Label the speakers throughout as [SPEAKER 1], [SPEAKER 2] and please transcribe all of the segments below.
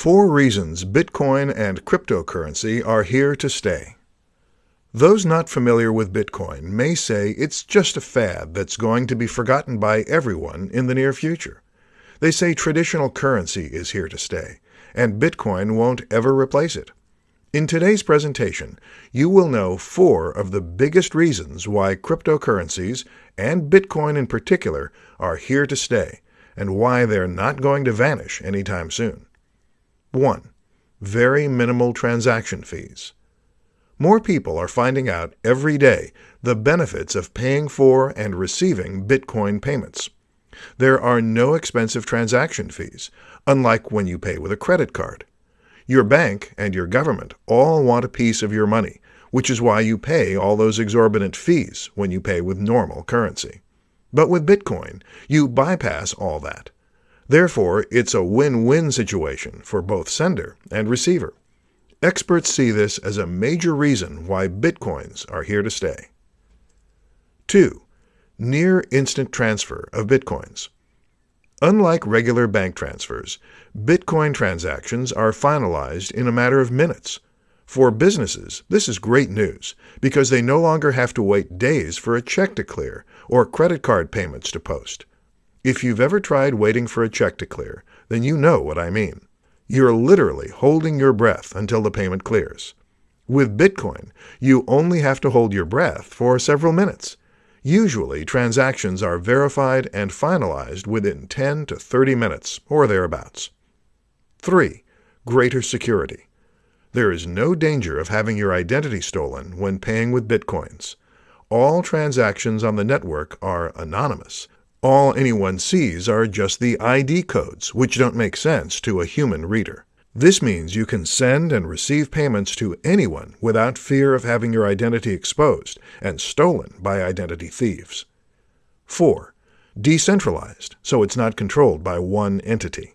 [SPEAKER 1] Four reasons Bitcoin and cryptocurrency are here to stay. Those not familiar with Bitcoin may say it's just a fad that's going to be forgotten by everyone in the near future. They say traditional currency is here to stay, and Bitcoin won't ever replace it. In today's presentation, you will know four of the biggest reasons why cryptocurrencies, and Bitcoin in particular, are here to stay, and why they're not going to vanish anytime soon. 1. Very minimal transaction fees. More people are finding out every day the benefits of paying for and receiving Bitcoin payments. There are no expensive transaction fees, unlike when you pay with a credit card. Your bank and your government all want a piece of your money, which is why you pay all those exorbitant fees when you pay with normal currency. But with Bitcoin, you bypass all that. Therefore, it's a win-win situation for both sender and receiver. Experts see this as a major reason why Bitcoins are here to stay. 2. Near instant transfer of Bitcoins. Unlike regular bank transfers, Bitcoin transactions are finalized in a matter of minutes. For businesses, this is great news because they no longer have to wait days for a check to clear or credit card payments to post. If you've ever tried waiting for a check to clear, then you know what I mean. You're literally holding your breath until the payment clears. With Bitcoin, you only have to hold your breath for several minutes. Usually, transactions are verified and finalized within 10 to 30 minutes or thereabouts. 3. Greater security. There is no danger of having your identity stolen when paying with Bitcoins. All transactions on the network are anonymous, all anyone sees are just the ID codes, which don't make sense to a human reader. This means you can send and receive payments to anyone without fear of having your identity exposed and stolen by identity thieves. 4. Decentralized, so it's not controlled by one entity.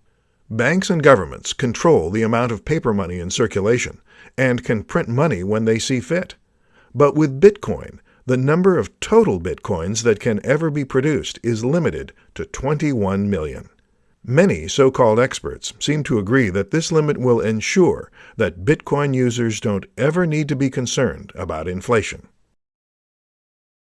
[SPEAKER 1] Banks and governments control the amount of paper money in circulation and can print money when they see fit. But with Bitcoin, the number of total bitcoins that can ever be produced is limited to 21 million. Many so-called experts seem to agree that this limit will ensure that Bitcoin users don't ever need to be concerned about inflation.